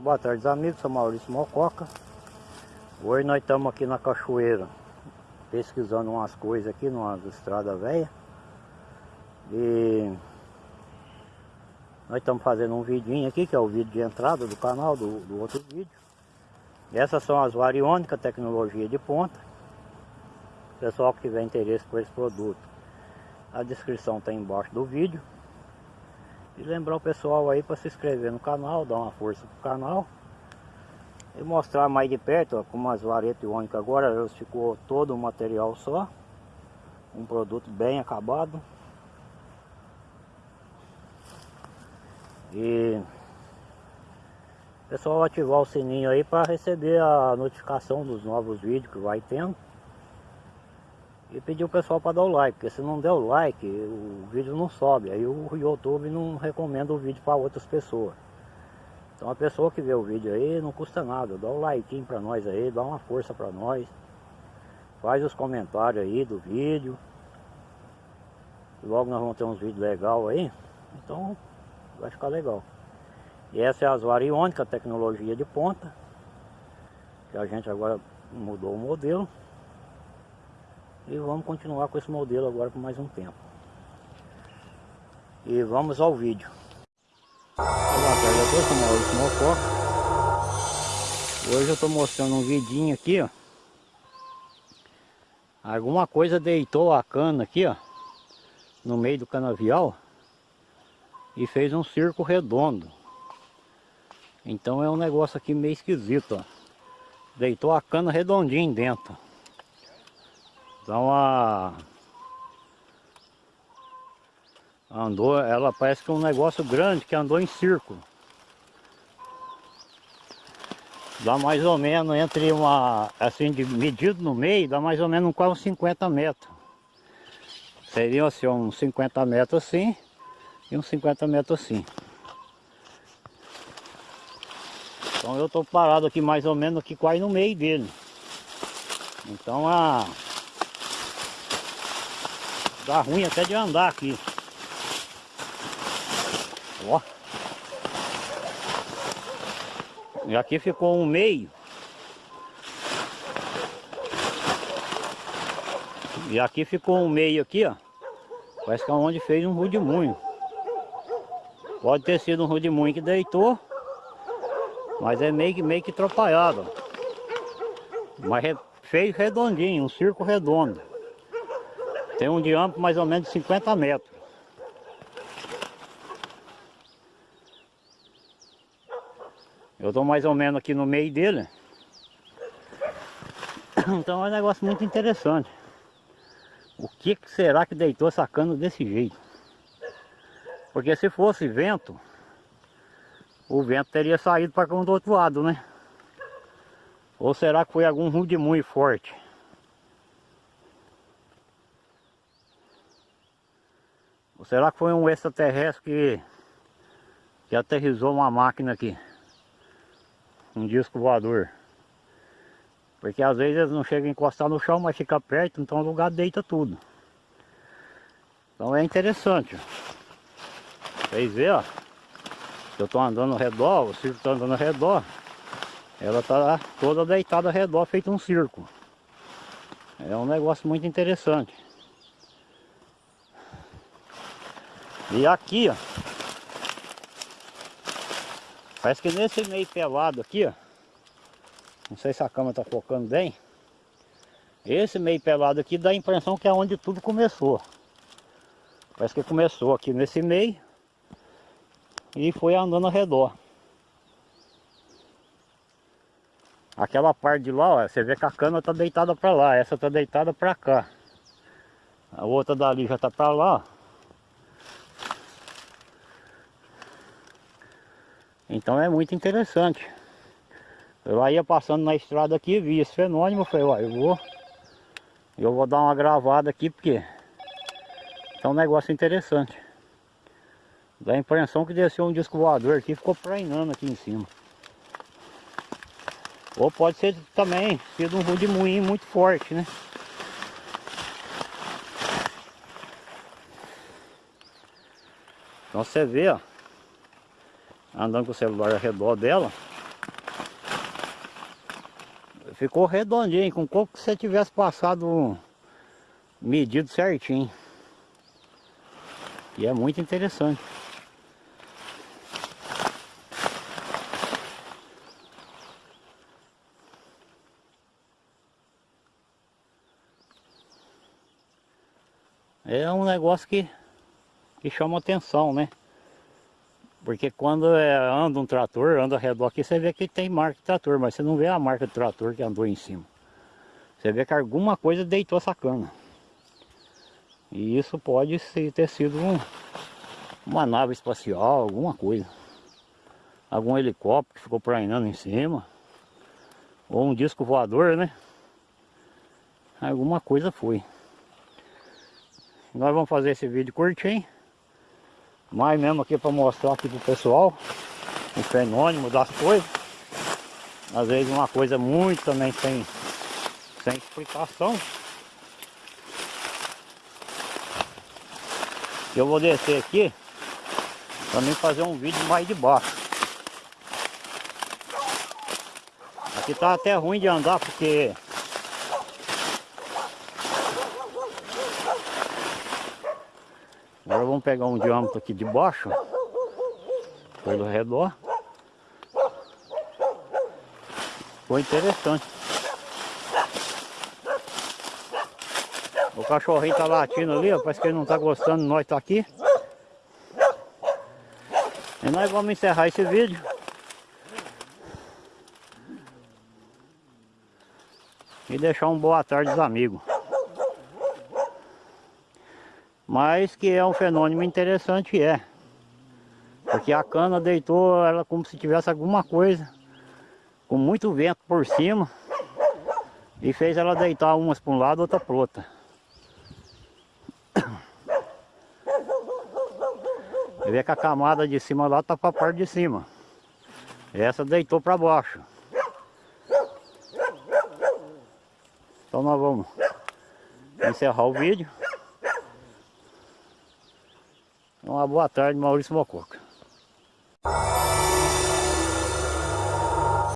Boa tarde amigos, sou Maurício Mococa. Hoje nós estamos aqui na cachoeira Pesquisando umas coisas aqui numa estrada velha. E Nós estamos fazendo um vidinho aqui Que é o vídeo de entrada do canal do, do outro vídeo. Essas são as variônicas, tecnologia de ponta. Pessoal que tiver interesse por esse produto A descrição está embaixo do vídeo e lembrar o pessoal aí para se inscrever no canal, dar uma força pro canal. E mostrar mais de perto, ó, como as varetas iônicas agora, elas ficou todo o material só. Um produto bem acabado. E pessoal ativar o sininho aí para receber a notificação dos novos vídeos que vai tendo. E pedir o pessoal para dar o like, porque se não der o like, o vídeo não sobe. Aí o YouTube não recomenda o vídeo para outras pessoas. Então a pessoa que vê o vídeo aí não custa nada, dá o like para nós aí, dá uma força para nós. Faz os comentários aí do vídeo. Logo nós vamos ter uns vídeos legais aí. Então vai ficar legal. E essa é a Asvariônica, tecnologia de ponta. Que a gente agora mudou o modelo. E vamos continuar com esse modelo agora por mais um tempo. E vamos ao vídeo. Olá, eu sou Maurício Mococa. Hoje eu estou mostrando um vidinho aqui, ó. Alguma coisa deitou a cana aqui, ó. No meio do canavial. E fez um circo redondo. Então é um negócio aqui meio esquisito, ó. Deitou a cana redondinho dentro. Então a... Andou, ela parece que é um negócio grande que andou em círculo. Dá mais ou menos entre uma, assim, de medido no meio, dá mais ou menos quase uns 50 metros. Seriam assim, uns 50 metros assim e uns 50 metros assim. Então eu estou parado aqui mais ou menos aqui quase no meio dele. Então a Dá ruim até de andar aqui. Ó. E aqui ficou um meio. E aqui ficou um meio aqui, ó. Parece que é onde fez um rudimunho. Pode ter sido um rudimunho que deitou. Mas é meio que, meio que atrapalhado. Mas fez redondinho, um circo redondo. Tem um diâmetro mais ou menos de 50 metros. Eu estou mais ou menos aqui no meio dele. Então é um negócio muito interessante. O que, será que deitou essa cana desse jeito? Porque se fosse vento, o vento teria saído para do outro lado, né? Ou será que foi algum rude forte? Ou será que foi um extraterrestre que, que aterrizou uma máquina aqui? Um disco voador. Porque às vezes eles não chegam a encostar no chão, mas fica perto, então o lugar deita tudo. Então é interessante. Vocês verem, ó. Eu estou andando ao redor, o circo está andando ao redor. Ela está toda deitada ao redor, feito um circo. É um negócio muito interessante. E aqui, ó. Parece que nesse meio pelado aqui, ó. Não sei se a câmera tá focando bem. Esse meio pelado aqui dá a impressão que é onde tudo começou. Parece que começou aqui nesse meio. E foi andando ao redor. Aquela parte de lá, ó, você vê que a cana tá deitada para lá, essa tá deitada para cá. A outra dali já tá para lá, ó. Então é muito interessante. Eu ia passando na estrada aqui, vi esse fenômeno, falei, ó, eu vou, eu vou dar uma gravada aqui porque é um negócio interessante. Dá a impressão que desceu um disco voador aqui ficou prainando aqui em cima. Ou pode ser também sido um rudimuinho muito forte, né? Então você vê, ó andando com o celular ao redor dela, ficou redondinho, com como que você tivesse passado medido certinho. E é muito interessante. É um negócio que, que chama atenção, né? Porque quando é, anda um trator, anda ao redor aqui, você vê que tem marca de trator, mas você não vê a marca do trator que andou em cima. Você vê que alguma coisa deitou essa cana. E isso pode ter sido um, uma nave espacial, alguma coisa. Algum helicóptero que ficou prainando em cima. Ou um disco voador, né? Alguma coisa foi. Nós vamos fazer esse vídeo curtinho. Mais mesmo aqui para mostrar aqui pro pessoal o fenômeno das coisas. Às vezes uma coisa muito também sem, sem explicação. Eu vou descer aqui também fazer um vídeo mais de baixo. Aqui tá até ruim de andar porque Agora vamos pegar um diâmetro aqui de baixo, pelo redor. Foi interessante. O cachorrinho tá latindo ali, ó, parece que ele não tá gostando, nós tá aqui. E nós vamos encerrar esse vídeo. E deixar um boa tarde dos amigos. Mas que é um fenômeno interessante, é. Porque a cana deitou ela como se tivesse alguma coisa, com muito vento por cima, e fez ela deitar umas para um lado, outra para outra. Você vê que a camada de cima lá está para a parte de cima. Essa deitou para baixo. Então nós vamos encerrar o vídeo. Uma boa tarde, Maurício Mococa.